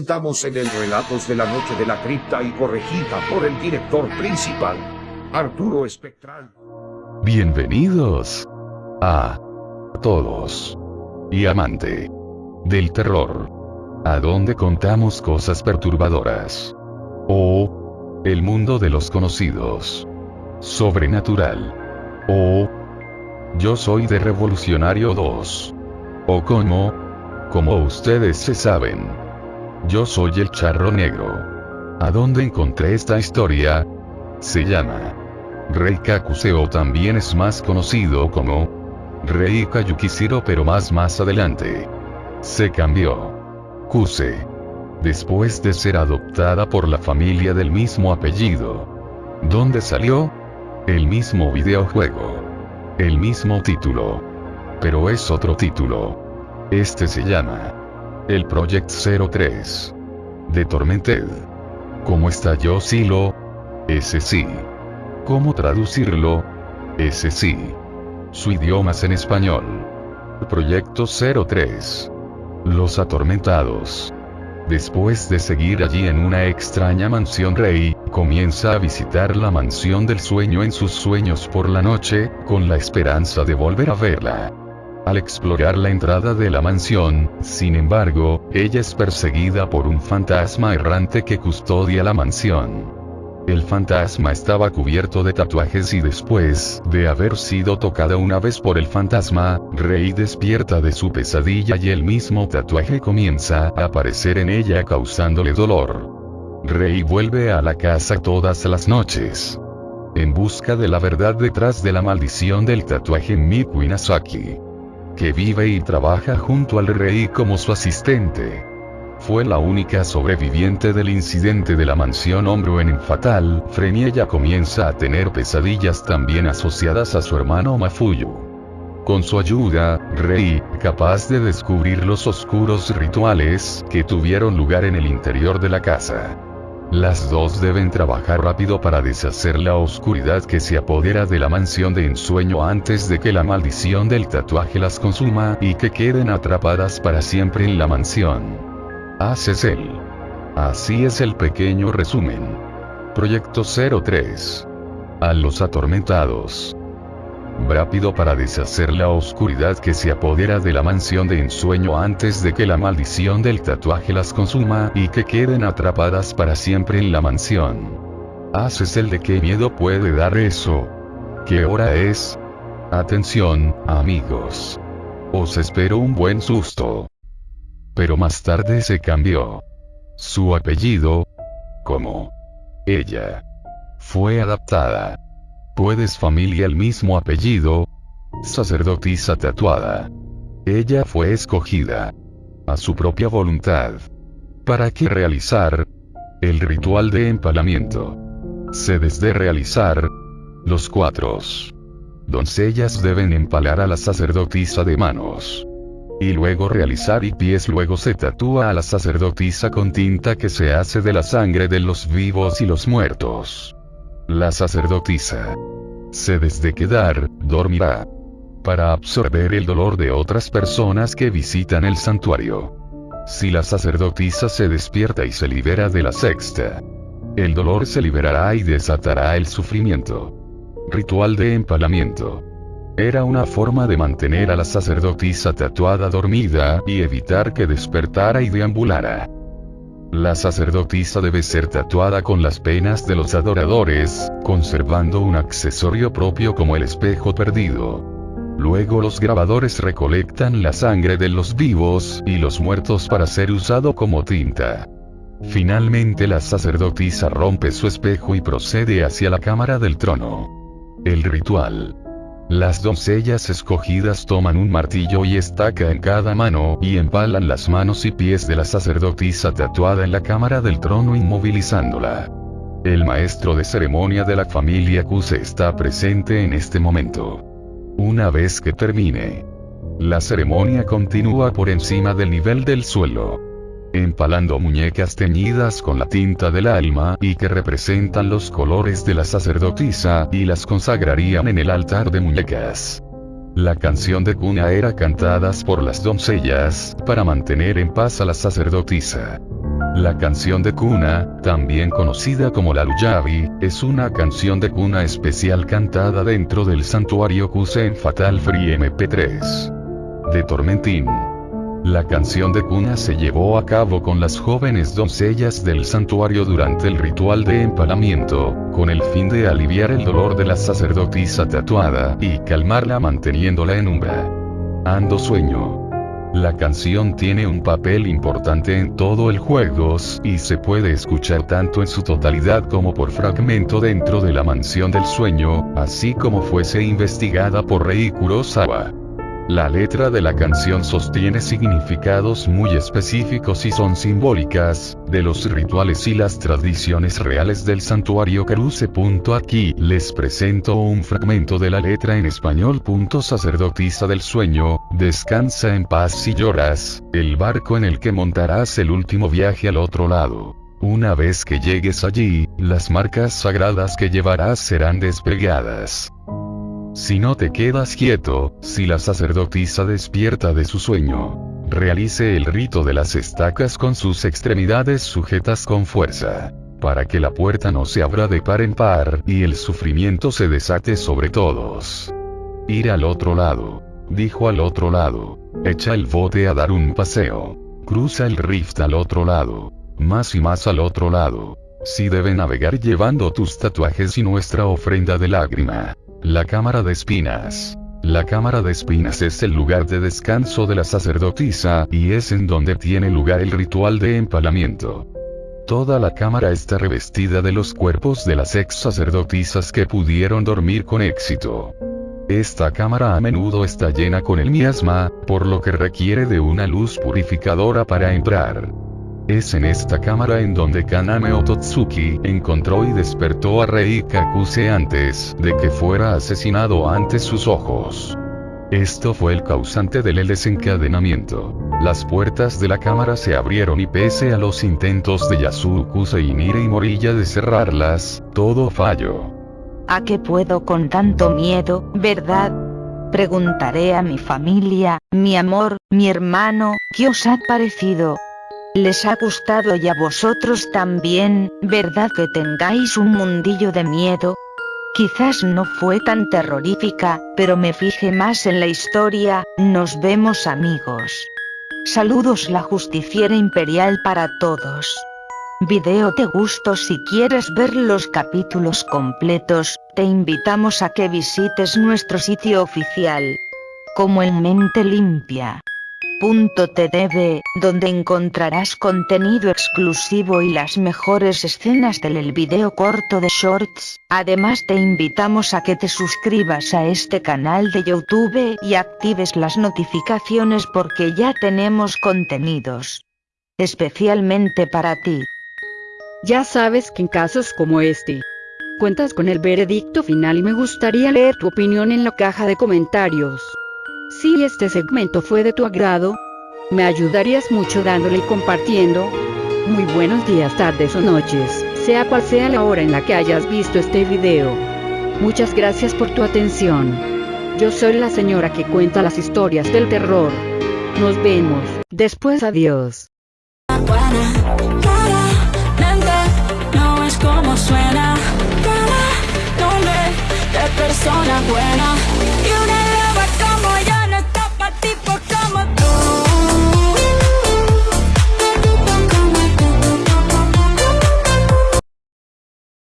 of. Estamos en el Relatos de la Noche de la Cripta y corregida por el director principal, Arturo Espectral. Bienvenidos a todos y amante del terror, a donde contamos cosas perturbadoras o el mundo de los conocidos, sobrenatural o yo soy de Revolucionario 2 o como como ustedes se saben. Yo soy el charro negro. ¿A dónde encontré esta historia? Se llama Rei Kakuse o también es más conocido como Rei Kayukishiro pero más más adelante. Se cambió. Kuse. Después de ser adoptada por la familia del mismo apellido. ¿Dónde salió? El mismo videojuego. El mismo título. Pero es otro título. Este se llama el Project 03. De Tormented. ¿Cómo estalló Silo? Ese sí. ¿Cómo traducirlo? Ese sí. Su idioma es en español. Proyecto 03. Los atormentados. Después de seguir allí en una extraña mansión rey, comienza a visitar la mansión del sueño en sus sueños por la noche, con la esperanza de volver a verla. Al explorar la entrada de la mansión, sin embargo, ella es perseguida por un fantasma errante que custodia la mansión. El fantasma estaba cubierto de tatuajes y después de haber sido tocada una vez por el fantasma, Rey despierta de su pesadilla y el mismo tatuaje comienza a aparecer en ella causándole dolor. Rey vuelve a la casa todas las noches. En busca de la verdad detrás de la maldición del tatuaje Miku Inazaki. Que vive y trabaja junto al rey como su asistente. Fue la única sobreviviente del incidente de la mansión Hombro en Fatal, Fren y ella comienza a tener pesadillas también asociadas a su hermano Mafuyu. Con su ayuda, Rei, capaz de descubrir los oscuros rituales que tuvieron lugar en el interior de la casa. Las dos deben trabajar rápido para deshacer la oscuridad que se apodera de la mansión de ensueño antes de que la maldición del tatuaje las consuma y que queden atrapadas para siempre en la mansión. Haces él. Así es el pequeño resumen. Proyecto 03. A los atormentados. Rápido para deshacer la oscuridad que se apodera de la mansión de ensueño antes de que la maldición del tatuaje las consuma y que queden atrapadas para siempre en la mansión. Haces el de qué miedo puede dar eso. ¿Qué hora es? Atención, amigos. Os espero un buen susto. Pero más tarde se cambió. Su apellido, como ella, fue adaptada. Puedes familia el mismo apellido, sacerdotisa tatuada. Ella fue escogida a su propia voluntad. ¿Para qué realizar? El ritual de empalamiento. Se desde realizar los cuatro doncellas deben empalar a la sacerdotisa de manos. Y luego realizar y pies luego se tatúa a la sacerdotisa con tinta que se hace de la sangre de los vivos y los muertos. La sacerdotisa se desde quedar, dormirá. Para absorber el dolor de otras personas que visitan el santuario. Si la sacerdotisa se despierta y se libera de la sexta, el dolor se liberará y desatará el sufrimiento. Ritual de empalamiento. Era una forma de mantener a la sacerdotisa tatuada dormida y evitar que despertara y deambulara. La sacerdotisa debe ser tatuada con las penas de los adoradores, conservando un accesorio propio como el espejo perdido. Luego los grabadores recolectan la sangre de los vivos y los muertos para ser usado como tinta. Finalmente la sacerdotisa rompe su espejo y procede hacia la cámara del trono. El ritual. Las doncellas escogidas toman un martillo y estaca en cada mano y empalan las manos y pies de la sacerdotisa tatuada en la cámara del trono inmovilizándola. El maestro de ceremonia de la familia Kuse está presente en este momento. Una vez que termine, la ceremonia continúa por encima del nivel del suelo empalando muñecas teñidas con la tinta del alma y que representan los colores de la sacerdotisa y las consagrarían en el altar de muñecas. La canción de cuna era cantadas por las doncellas, para mantener en paz a la sacerdotisa. La canción de cuna, también conocida como la Luyavi, es una canción de cuna especial cantada dentro del santuario Kuse en Fatal Free MP3. De Tormentín. La canción de cuna se llevó a cabo con las jóvenes doncellas del santuario durante el ritual de empalamiento, con el fin de aliviar el dolor de la sacerdotisa tatuada y calmarla manteniéndola en umbra. Ando sueño. La canción tiene un papel importante en todo el juego y se puede escuchar tanto en su totalidad como por fragmento dentro de la mansión del sueño, así como fuese investigada por Rei Kurosawa. La letra de la canción sostiene significados muy específicos y son simbólicas, de los rituales y las tradiciones reales del santuario Karuse. Aquí les presento un fragmento de la letra en español. Sacerdotisa del sueño, descansa en paz si lloras, el barco en el que montarás el último viaje al otro lado. Una vez que llegues allí, las marcas sagradas que llevarás serán despegadas. Si no te quedas quieto, si la sacerdotisa despierta de su sueño, realice el rito de las estacas con sus extremidades sujetas con fuerza, para que la puerta no se abra de par en par y el sufrimiento se desate sobre todos. Ir al otro lado, dijo al otro lado, echa el bote a dar un paseo, cruza el rift al otro lado, más y más al otro lado. Si debe navegar llevando tus tatuajes y nuestra ofrenda de lágrima. La cámara de espinas. La cámara de espinas es el lugar de descanso de la sacerdotisa, y es en donde tiene lugar el ritual de empalamiento. Toda la cámara está revestida de los cuerpos de las ex sacerdotisas que pudieron dormir con éxito. Esta cámara a menudo está llena con el miasma, por lo que requiere de una luz purificadora para entrar. Es en esta cámara en donde Kaname Ototsuki encontró y despertó a Rei Kakuse antes de que fuera asesinado ante sus ojos. Esto fue el causante del desencadenamiento. Las puertas de la cámara se abrieron y pese a los intentos de Yasuo y Nire y Morilla de cerrarlas, todo falló. ¿A qué puedo con tanto miedo, verdad? Preguntaré a mi familia, mi amor, mi hermano, ¿qué os ha parecido? Les ha gustado y a vosotros también, ¿verdad que tengáis un mundillo de miedo? Quizás no fue tan terrorífica, pero me fijé más en la historia, nos vemos amigos. Saludos la justiciera imperial para todos. Video te gustó si quieres ver los capítulos completos, te invitamos a que visites nuestro sitio oficial. Como en mente limpia. .tv, donde encontrarás contenido exclusivo y las mejores escenas del video corto de Shorts. Además te invitamos a que te suscribas a este canal de YouTube y actives las notificaciones porque ya tenemos contenidos especialmente para ti. Ya sabes que en casos como este, cuentas con el veredicto final y me gustaría leer tu opinión en la caja de comentarios. Si este segmento fue de tu agrado, me ayudarías mucho dándole y compartiendo. Muy buenos días, tardes o noches, sea cual sea la hora en la que hayas visto este video. Muchas gracias por tu atención. Yo soy la señora que cuenta las historias del terror. Nos vemos. Después adiós.